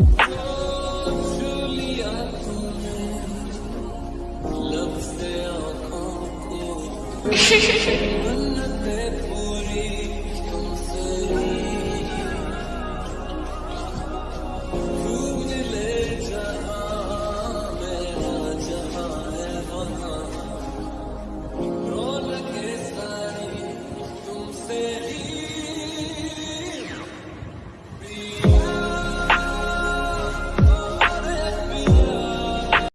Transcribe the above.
i love Shh, shh, shh.